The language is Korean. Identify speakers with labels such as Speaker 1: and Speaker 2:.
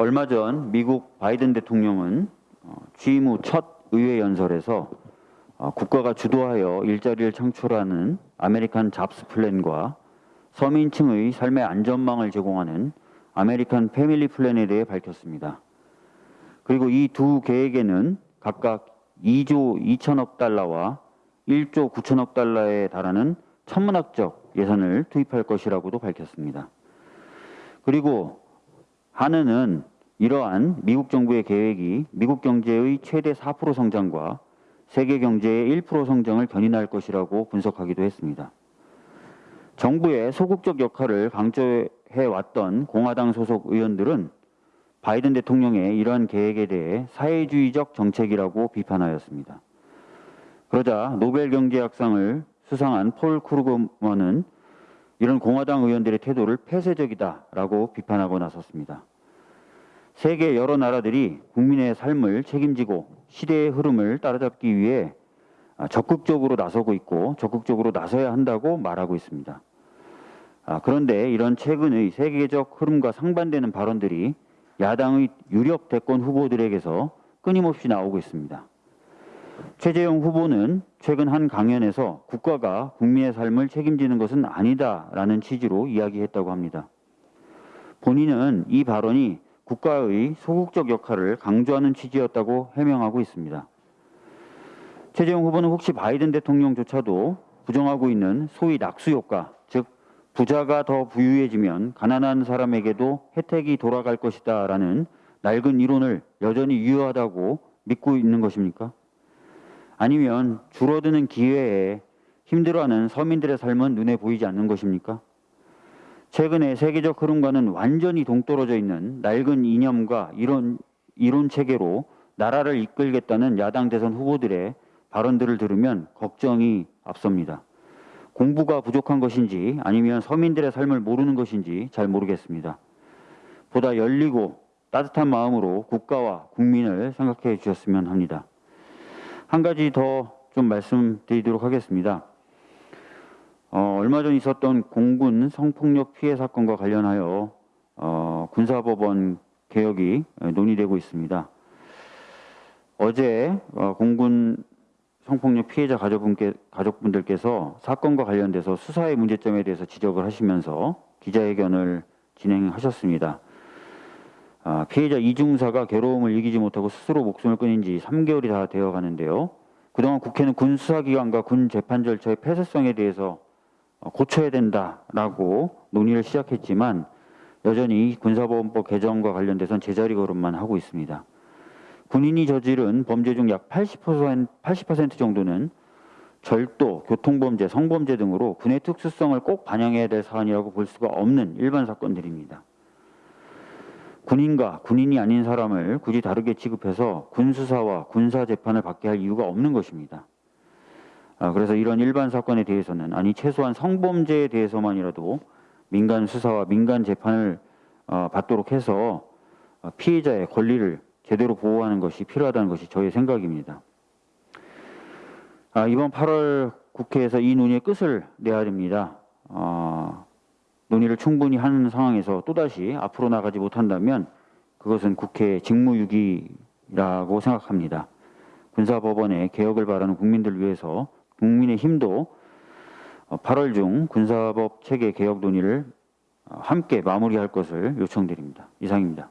Speaker 1: 얼마 전 미국 바이든 대통령은 어, 취임 후 첫 의회 연설에서 어, 국가가 주도하여 일자리를 창출하는 American Jobs Plan과 서민층의 삶의 안전망을 제공하는 American Family Plan에 대해 밝혔습니다. 그리고 이 두 계획에는 각각 2조 2천억 달러와 1조 9천억 달러에 달하는 천문학적 예산을 투입할 것이라고도 밝혔습니다. 그리고 한은은 이러한 미국 정부의 계획이 미국 경제의 최대 4% 성장과 세계 경제의 1% 성장을 견인할 것이라고 분석하기도 했습니다. 정부의 소극적 역할을 강조해 왔던 공화당 소속 의원들은 바이든 대통령의 이러한 계획에 대해 사회주의적 정책이라고 비판하였습니다. 그러자 노벨 경제학상을 수상한 폴 크루거먼은 이런 공화당 의원들의 태도를 폐쇄적이다라고 비판하고 나섰습니다. 세계 여러 나라들이 국민의 삶을 책임지고 시대의 흐름을 따라잡기 위해 적극적으로 나서고 있고 적극적으로 나서야 한다고 말하고 있습니다. 아, 그런데 이런 최근의 세계적 흐름과 상반되는 발언들이 야당의 유력 대권 후보들에게서 끊임없이 나오고 있습니다. 최재형 후보는 최근 한 강연에서 국가가 국민의 삶을 책임지는 것은 아니다라는 취지로 이야기했다고 합니다. 본인은 이 발언이 국가의 소극적 역할을 강조하는 취지였다고 해명하고 있습니다. 최재형 후보는 혹시 바이든 대통령조차도 부정하고 있는 소위 낙수 효과, 즉 부자가 더 부유해지면 가난한 사람에게도 혜택이 돌아갈 것이다 라는 낡은 이론을 여전히 유효하다고 믿고 있는 것입니까? 아니면 줄어드는 기회에 힘들어하는 서민들의 삶은 눈에 보이지 않는 것입니까? 최근에 세계적 흐름과는 완전히 동떨어져 있는 낡은 이념과 이론, 이론 체계로 나라를 이끌겠다는 야당 대선 후보들의 발언들을 들으면 걱정이 앞섭니다. 공부가 부족한 것인지 아니면 서민들의 삶을 모르는 것인지 잘 모르겠습니다. 보다 열리고 따뜻한 마음으로 국가와 국민을 생각해 주셨으면 합니다. 한 가지 더 좀 말씀드리도록 하겠습니다. 어, 얼마 전 있었던 공군 성폭력 피해 사건과 관련하여 어, 군사법원 개혁이 논의되고 있습니다. 어제 어, 공군 성폭력 피해자 가족분께, 가족분들께서 사건과 관련돼서 수사의 문제점에 대해서 지적을 하시면서 기자회견을 진행하셨습니다. 아, 피해자 이중사가 괴로움을 이기지 못하고 스스로 목숨을 끊은 지 3개월이 다 되어 가는데요. 그동안 국회는 군 수사기관과 군 재판 절차의 폐쇄성에 대해서 어, 고쳐야 된다라고 논의를 시작했지만 여전히 군사보험법 개정과 관련돼선 제자리 걸음만 하고 있습니다. 군인이 저지른 범죄 중 약 80%, 80% 정도는 절도, 교통범죄, 성범죄 등으로 군의 특수성을 꼭 반영해야 될 사안이라고 볼 수가 없는 일반 사건들입니다. 군인과 군인이 아닌 사람을 굳이 다르게 취급해서 군수사와 군사 재판을 받게 할 이유가 없는 것입니다. 아, 그래서 이런 일반 사건에 대해서는 아니 최소한 성범죄에 대해서만이라도 민간 수사와 민간 재판을 어, 받도록 해서 어, 피해자의 권리를 제대로 보호하는 것이 필요하다는 것이 저의 생각입니다. 아, 이번 8월 국회에서 이 논의의 끝을 내야 됩니다. 어, 논의를 충분히 하는 상황에서 또다시 앞으로 나가지 못한다면 그것은 국회 직무유기라고 생각합니다. 군사법원의 개혁을 바라는 국민들 위해서 국민의 힘도 8월 중 군사법 체계 개혁 논의를 함께 마무리할 것을 요청드립니다. 이상입니다.